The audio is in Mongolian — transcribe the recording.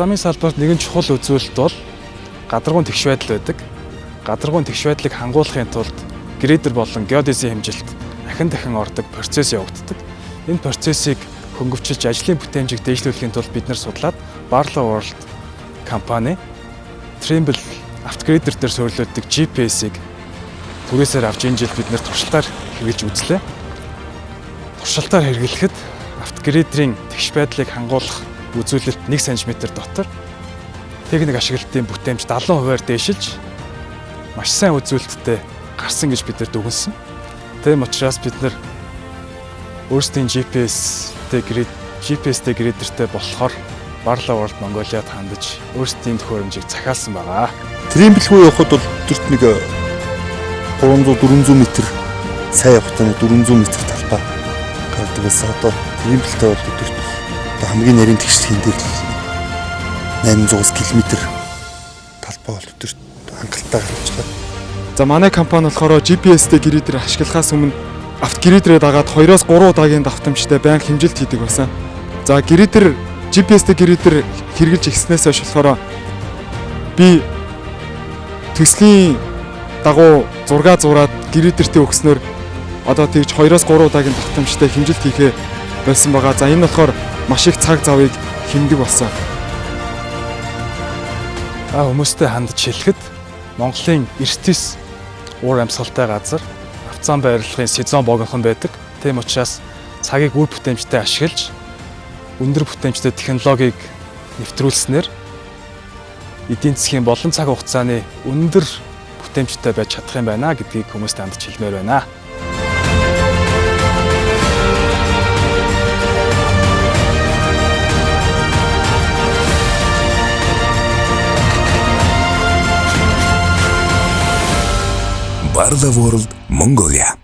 замын салбарт нэгэн чухал үзүүлэлт бол гадаргуун тэгш байдал байдаг. Гадаргуун тэгш байдлыг хангуулахын тулд грейдер болон геодезийн хэмжилт ахин дахин ордог процесс явагддаг. Энэ процессыг хөнгөвчилж ажлын бүтээмжийг дэвшлүүлэхийн тулд бид нар судлаад Barlow World компани Trimble автогрейдер дээр суурилдаг GPS-ийг түрээсээр авч энэ жил бид нэр туршилтаар хэрэгжилж үзлээ. Туршилтаар хэрэглэхэд автогрейдерийн тэгш байдлыг хангуулах үзүүлэлт 1 см дотор техник ашиглалтын бүтээмж 70%-аар дээшилж маш сайн үзүүлэлттэй гарсан гэж бид нар дүгнсэн. Тийм учраас бид нар өөрсдийн GPS-тэй грид GPS-тэй гридертэй болохоор Barlow World Mongolia-д хандаж өөрсдийн төхөөрөмжийг захиалсан байгаа. Тримблгүй явхад бол өдөрт нэг 300 400 м сайн явахтаа 400 м талбай гардаг байсан. Одоо тримблтэй бол өдөрт хамгийн нарийн тэгшлийн дээр л 800 км талбай бол өдөрт хангалттай гарч байгаа. За манай компани болохоор GPS-тэй гридер ашиглахаас өмнө автогридрээ дагаад 2-оос 3 удаагийн давтамжтай байнга хэмжилт хийдэг байсан. За гридер GPS-тэй гридер хэрэгжилж ихснээс хойш болохоор би төслийн дагуу зурга зураад гридертэй өгснөөр одоо тэгж 2-оос 3 удаагийн давтамжтай хэмжилт хийхээ болсон байгаа. За энэ болохоор маш их цаг завыг хэмдэг болсон. А хүмүүстэй хандж хэлэхэд Монголын эртнэс уур амьсгалтай газар авцаан байрлалын сезон богинохон байдаг. Тийм учраас цагийг үр бүтээмжтэй ашиглаж өндөр бүтээмжтэй технологиг нэвтрүүлснээр эдийн засгийн болон цаг хугацааны өндөр бүтээмжтэй байж чадах юм байна гэдгийг хүмүүст хандж хэлмээр байна. all over the Mongolia.